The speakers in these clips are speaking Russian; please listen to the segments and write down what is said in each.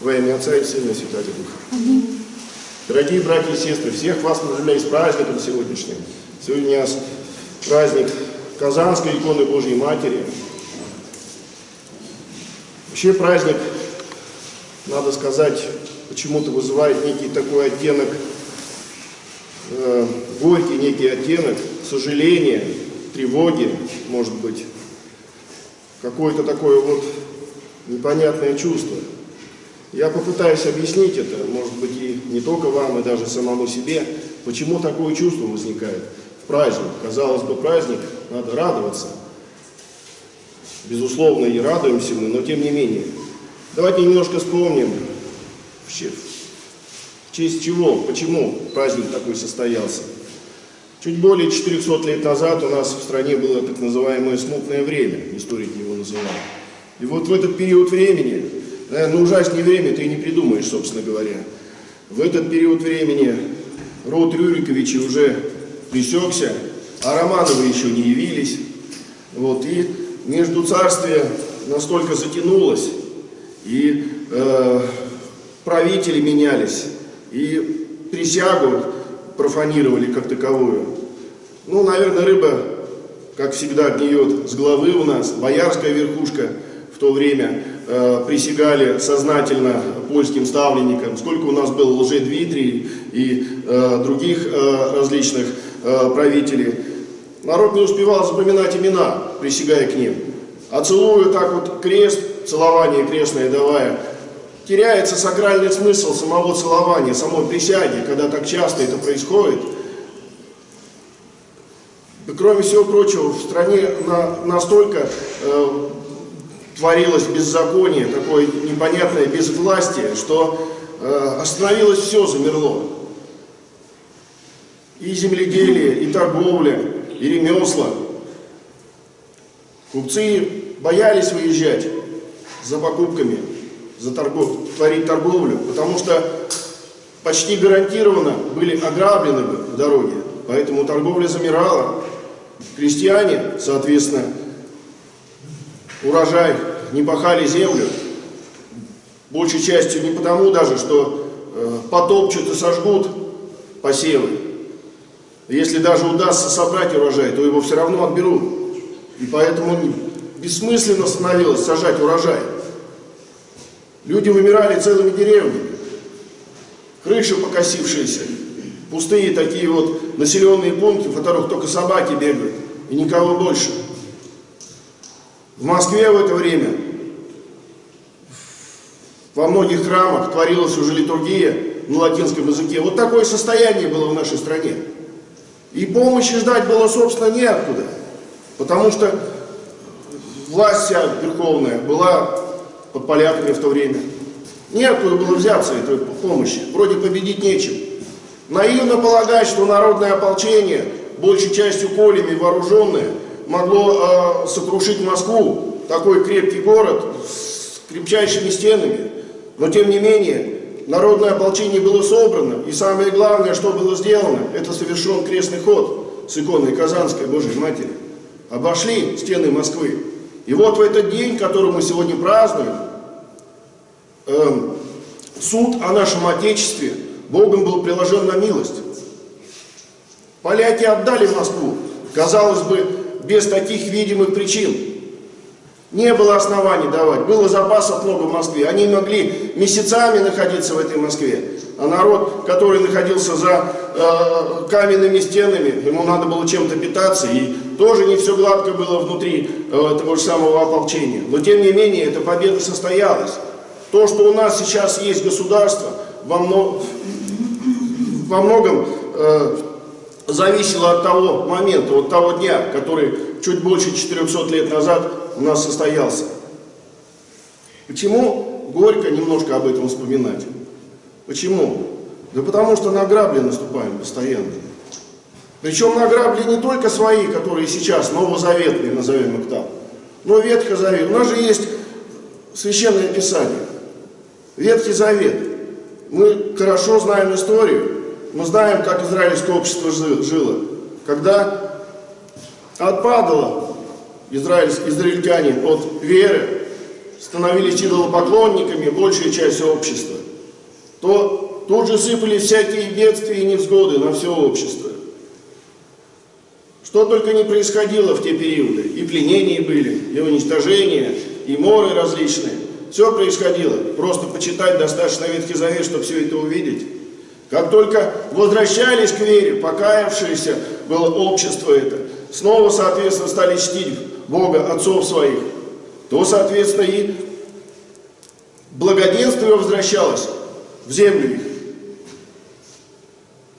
Во имя Отца и Сына и Святого Духа. Дорогие братья и сестры, всех вас поздравляю с праздником сегодняшним. Сегодня у нас праздник Казанской иконы Божьей Матери. Вообще праздник, надо сказать, почему-то вызывает некий такой оттенок, э, горький некий оттенок сожаления, тревоги, может быть, какое-то такое вот непонятное чувство. Я попытаюсь объяснить это, может быть, и не только вам, и даже самому себе, почему такое чувство возникает в праздник. Казалось бы, праздник, надо радоваться. Безусловно, и радуемся мы, но тем не менее. Давайте немножко вспомним, в честь чего, почему праздник такой состоялся. Чуть более 400 лет назад у нас в стране было так называемое смутное время, историки его называют. И вот в этот период времени Наверное, ужаснее время ты и не придумаешь, собственно говоря. В этот период времени род Рюриковичей уже пресекся, а Романовы еще не явились. Вот, и между царствия настолько затянулось, и э, правители менялись, и присягу профанировали как таковую. Ну, наверное, рыба, как всегда, гниет с головы у нас, боярская верхушка в то время Э, присягали сознательно польским ставленникам, сколько у нас было лжедмитрий и э, других э, различных правителей. Народ не успевал запоминать имена, присягая к ним. А целуя так вот крест, целование крестное давая, теряется сакральный смысл самого целования, самой присяги, когда так часто это происходит. И, кроме всего прочего, в стране на, настолько творилось беззаконие, такое непонятное безвластие, что э, остановилось все, замерло. И земледелие, и торговля, и ремесла. Купцы боялись выезжать за покупками, за торгов, творить торговлю, потому что почти гарантированно были ограблены бы в дороге. Поэтому торговля замирала. Крестьяне, соответственно, урожай, не пахали землю, большей частью не потому даже, что э, потопчут и сожгут посевы. Если даже удастся собрать урожай, то его все равно отберут. И поэтому бессмысленно становилось сажать урожай. Люди вымирали целыми деревнями. Крыши покосившиеся, пустые такие вот населенные пункты, в которых только собаки бегают, и никого больше. В Москве в это время во многих храмах творилась уже литургия на латинском языке. Вот такое состояние было в нашей стране. И помощи ждать было, собственно, неоткуда. Потому что власть вся верховная была под поляками в то время. Неоткуда было взяться этой помощи. Вроде победить нечем. Наивно полагать, что народное ополчение, большей частью колями вооруженное, могло э, сокрушить Москву, такой крепкий город с крепчайшими стенами. Но тем не менее, народное ополчение было собрано, и самое главное, что было сделано, это совершен крестный ход с иконой Казанской Божьей Матери. Обошли стены Москвы. И вот в этот день, который мы сегодня празднуем, э, суд о нашем Отечестве Богом был приложен на милость. Поляки отдали Москву. Казалось бы, без таких видимых причин. Не было оснований давать, было запасов много в Москве. Они могли месяцами находиться в этой Москве. А народ, который находился за э, каменными стенами, ему надо было чем-то питаться, и тоже не все гладко было внутри э, того же самого ополчения. Но тем не менее, эта победа состоялась. То, что у нас сейчас есть государство, во, мно... во многом э, зависело от того момента, от того дня, который чуть больше 400 лет назад у нас состоялся. Почему горько немножко об этом вспоминать? Почему? Да потому что на грабли наступаем постоянно. Причем на грабли не только свои, которые сейчас новозаветные, назовем их так, но Ветхий Завет. У нас же есть Священное Писание, Ветхий Завет. Мы хорошо знаем историю, мы знаем, как израильское общество жило. Когда отпадало израиль, израильтяне от веры, становились идолопоклонниками большая часть общества, то тут же сыпались всякие бедствия и невзгоды на все общество. Что только не происходило в те периоды. И пленения были, и уничтожения, и моры различные. Все происходило. Просто почитать достаточно Ветхий Завет, чтобы все это увидеть. Как только возвращались к вере, покаявшиеся было общество это, снова, соответственно, стали чтить Бога, отцов своих, то, соответственно, и благоденствие возвращалось в землю их.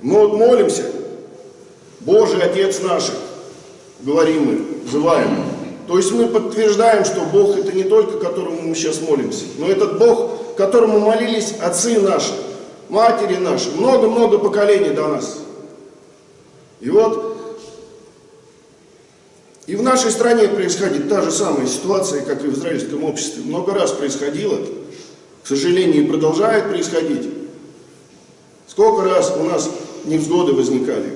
Мы вот молимся, Божий Отец наш, говорим мы, взываем. То есть мы подтверждаем, что Бог это не только, которому мы сейчас молимся, но этот Бог, которому молились отцы наши, матери наши, много-много поколений до нас. И вот и в нашей стране происходит та же самая ситуация, как и в израильском обществе. Много раз происходило, к сожалению, и продолжает происходить. Сколько раз у нас невзгоды возникали,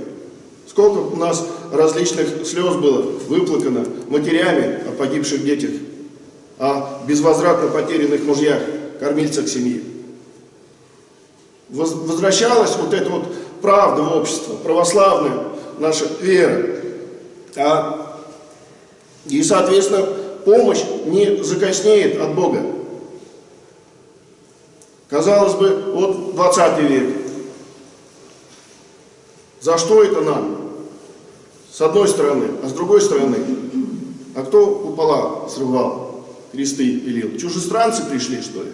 сколько у нас различных слез было выплакано матерями о погибших детях, о безвозвратно потерянных мужьях, кормильцах семьи. Возвращалась вот эта вот правда в общество, православная наша вера. А и, соответственно, помощь не закоснеет от Бога. Казалось бы, вот 20 век. За что это нам? С одной стороны, а с другой стороны, а кто купола срывал, кресты пилил? Чужестранцы пришли, что ли?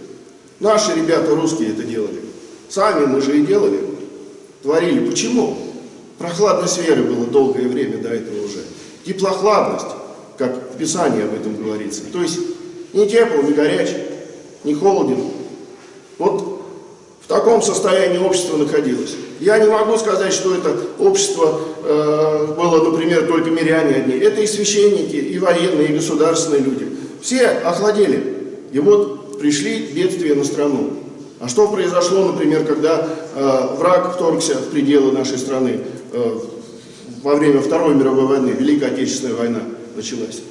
Наши ребята русские это делали. Сами мы же и делали. Творили. Почему? Прохладность веры было долгое время до этого уже. Теплохладность как в Писании об этом говорится. То есть не тепло, не горячий, не холоден. Вот в таком состоянии общество находилось. Я не могу сказать, что это общество э, было, например, только миряне одни. Это и священники, и военные, и государственные люди. Все охладели. И вот пришли бедствия на страну. А что произошло, например, когда э, враг вторгся в пределы нашей страны э, во время Второй мировой войны, Великой Отечественной войны? началась.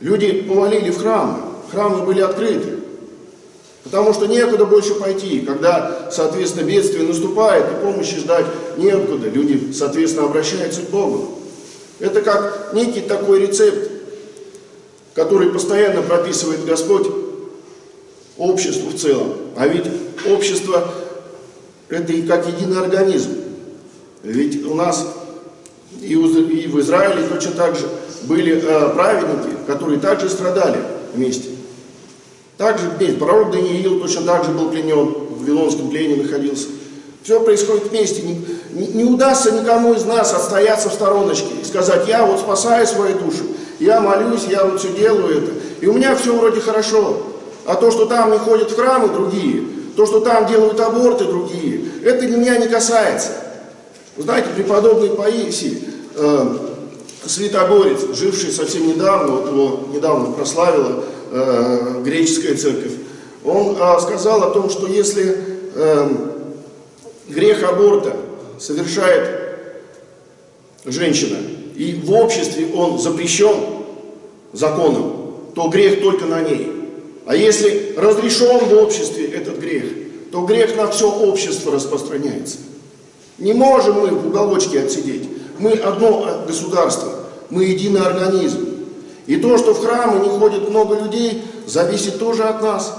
Люди повалили в храмы, храмы были открыты. Потому что некуда больше пойти. Когда, соответственно, бедствие наступает, и помощи ждать некуда, люди, соответственно, обращаются к Богу. Это как некий такой рецепт, который постоянно прописывает Господь обществу в целом. А ведь общество – это и как единый организм. Ведь у нас и в Израиле точно так же были э, праведники, которые также страдали вместе. Также вместе. Пророк Даниил точно так же был пленен, в Вавилонском плене находился. Все происходит вместе. Не, не, не удастся никому из нас отстояться в стороночке и сказать, я вот спасаю свою душу, я молюсь, я вот все делаю это. И у меня все вроде хорошо. А то, что там не ходят в храмы другие, то, что там делают аборты другие, это меня не касается. Знаете, преподобный Паисий, э, святогорец, живший совсем недавно, вот его недавно прославила э, греческая церковь, он э, сказал о том, что если э, грех аборта совершает женщина, и в обществе он запрещен законом, то грех только на ней. А если разрешен в обществе этот грех, то грех на все общество распространяется. Не можем мы в уголочке отсидеть. Мы одно государство, мы единый организм. И то, что в храмы не ходит много людей, зависит тоже от нас.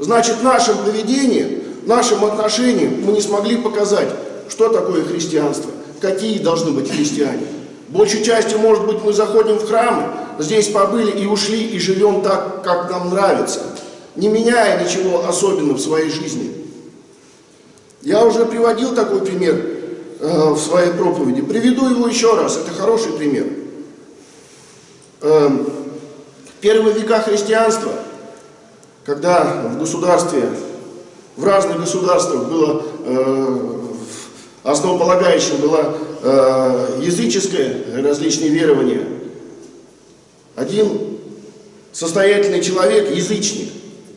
Значит, нашим поведением, нашим отношением мы не смогли показать, что такое христианство, какие должны быть христиане. Большей частью, может быть, мы заходим в храмы, здесь побыли и ушли, и живем так, как нам нравится, не меняя ничего особенного в своей жизни. Я уже приводил такой пример Э, в своей проповеди. Приведу его еще раз, это хороший пример. Эм, в первые века христианства, когда в государстве, в разных государствах было э, основополагающим было э, языческое различные верования, один состоятельный человек, язычник,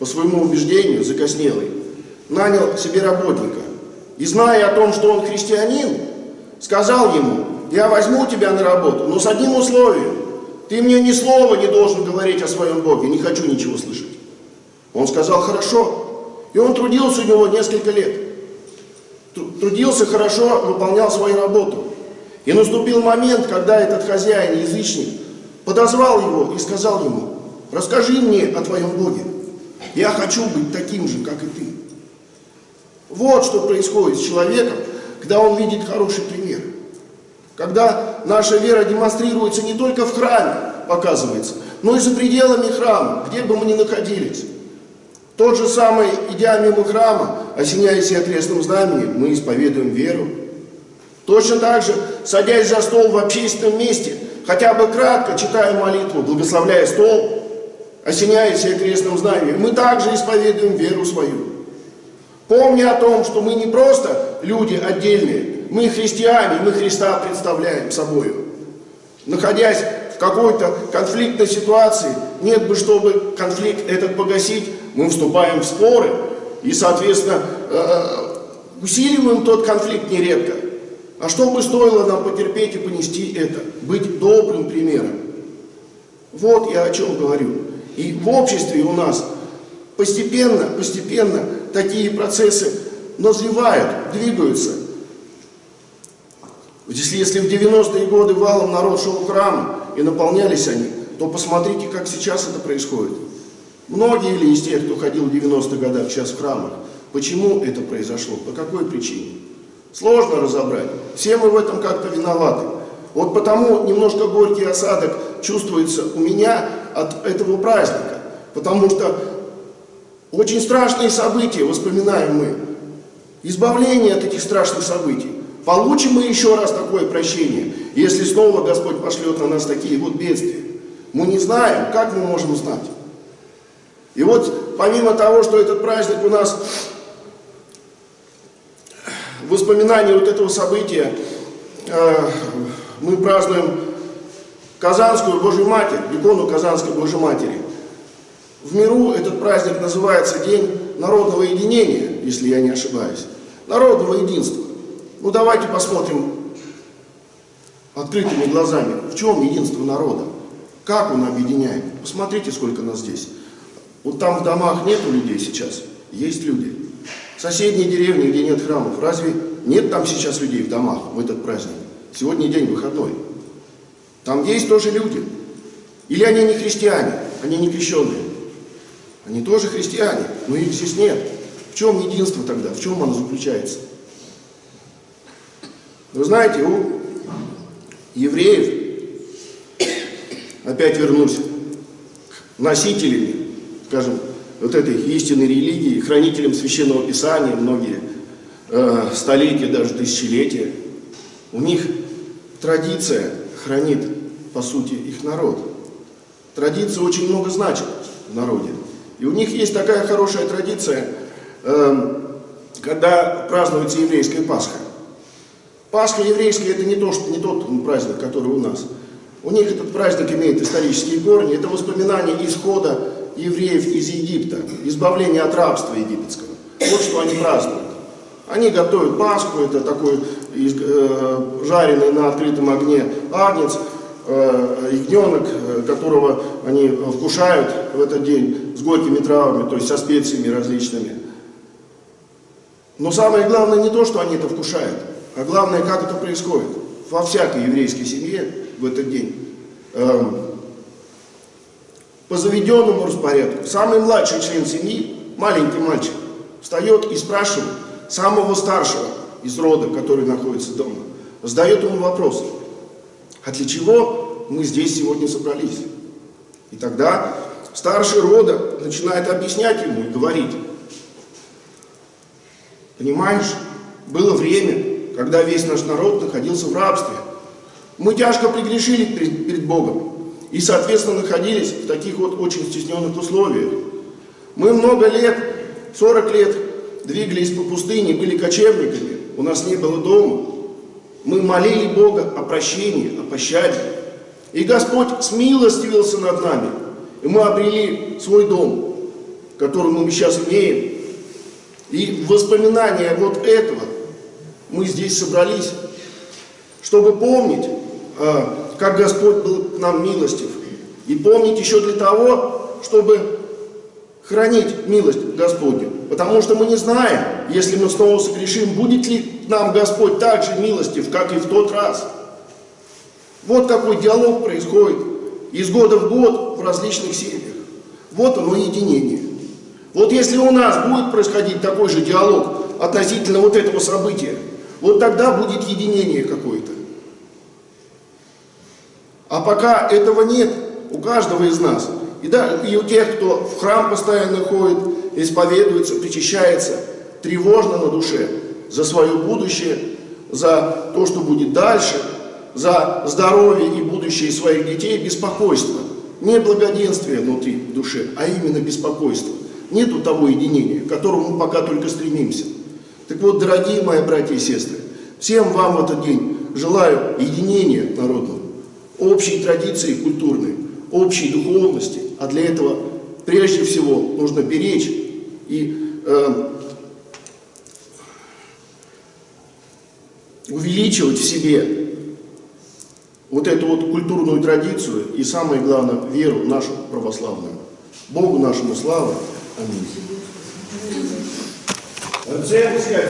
по своему убеждению, закоснелый, нанял себе работника и зная о том, что он христианин, сказал ему, я возьму тебя на работу, но с одним условием. Ты мне ни слова не должен говорить о своем Боге, не хочу ничего слышать. Он сказал, хорошо. И он трудился у него несколько лет. Трудился хорошо, выполнял свою работу. И наступил момент, когда этот хозяин, язычник, подозвал его и сказал ему, расскажи мне о твоем Боге. Я хочу быть таким же, как и ты. Вот что происходит с человеком, когда он видит хороший пример. Когда наша вера демонстрируется не только в храме, показывается, но и за пределами храма, где бы мы ни находились. Тот же самый, идя мимо храма, осеняясь окрестным знаменем, мы исповедуем веру. Точно так же, садясь за стол в общественном месте, хотя бы кратко читая молитву, благословляя стол, осеняясь окрестным знаменем, мы также исповедуем веру свою. Помня о том, что мы не просто люди отдельные, мы христиане, мы Христа представляем собой. Находясь в какой-то конфликтной ситуации, нет бы, чтобы конфликт этот погасить, мы вступаем в споры и, соответственно, э, э, усиливаем тот конфликт нередко. А что бы стоило нам потерпеть и понести это? Быть добрым примером. Вот я о чем говорю. И в обществе у нас постепенно, постепенно такие процессы назревают, двигаются. Если, если в 90-е годы валом народ шел в храм и наполнялись они, то посмотрите, как сейчас это происходит. Многие ли из тех, кто ходил в 90-х годах сейчас в храмах, почему это произошло, по какой причине? Сложно разобрать. Все мы в этом как-то виноваты. Вот потому немножко горький осадок чувствуется у меня от этого праздника. Потому что очень страшные события воспоминаем мы. Избавление от этих страшных событий. Получим мы еще раз такое прощение, если снова Господь пошлет на нас такие вот бедствия. Мы не знаем, как мы можем знать. И вот помимо того, что этот праздник у нас воспоминание вот этого события, э, мы празднуем Казанскую Божью Матерь, икону Казанской Божьей Матери. В миру этот праздник называется День народного единения, если я не ошибаюсь. Народного единства. Ну давайте посмотрим открытыми глазами, в чем единство народа. Как он объединяет. Посмотрите, сколько нас здесь. Вот там в домах нету людей сейчас, есть люди. Соседние деревни, где нет храмов, разве нет там сейчас людей в домах в этот праздник? Сегодня день выходной. Там есть тоже люди. Или они не христиане, они не крещенные. Они тоже христиане, но их здесь нет. В чем единство тогда? В чем оно заключается? Вы знаете, у евреев, опять вернусь носителям скажем, вот этой истинной религии, хранителям Священного Писания, многие э, столетия, даже тысячелетия, у них традиция хранит, по сути, их народ. Традиция очень много значит в народе. И у них есть такая хорошая традиция, э, когда празднуется еврейская Пасха. Пасха еврейская это не, то, что, не тот праздник, который у нас. У них этот праздник имеет исторические корни, это воспоминание исхода евреев из Египта, избавление от рабства египетского. Вот что они празднуют. Они готовят Пасху, это такой жареный на открытом огне агнец, э, ягненок, э, которого они вкушают в этот день с горькими травами, то есть со специями различными. Но самое главное не то, что они это вкушают, а главное, как это происходит. Во всякой еврейской семье в этот день эм, по заведенному распорядку. Самый младший член семьи, маленький мальчик, встает и спрашивает самого старшего из рода, который находится дома, задает ему вопрос, а для чего мы здесь сегодня собрались? И тогда старший рода начинает объяснять ему и говорить, понимаешь, было время, когда весь наш народ находился в рабстве. Мы тяжко пригрешили перед, перед Богом и, соответственно, находились в таких вот очень стесненных условиях. Мы много лет, 40 лет, двигались по пустыне, были кочевниками, у нас не было дома. Мы молили Бога о прощении, о пощаде. И Господь смилостивился над нами, и мы обрели свой дом, который мы сейчас имеем. И в воспоминания вот этого мы здесь собрались, чтобы помнить, а, как Господь был к нам милостив. И помнить еще для того, чтобы хранить милость Господню. Потому что мы не знаем, если мы снова согрешим, будет ли нам Господь так же милостив, как и в тот раз. Вот какой диалог происходит из года в год в различных семьях. Вот оно единение. Вот если у нас будет происходить такой же диалог относительно вот этого события, вот тогда будет единение какое-то. А пока этого нет у каждого из нас, и, да, и у тех, кто в храм постоянно ходит, исповедуется, причащается, тревожно на душе за свое будущее, за то, что будет дальше, за здоровье и будущее своих детей, беспокойство. Не благоденствие внутри душе, а именно беспокойство. Нету того единения, к которому мы пока только стремимся. Так вот, дорогие мои братья и сестры, всем вам в этот день желаю единения народного, общей традиции культурной, общей духовности, а для этого прежде всего нужно беречь и э, увеличивать в себе вот эту вот культурную традицию и, самое главное, веру нашу православную. Богу нашему слава. Аминь.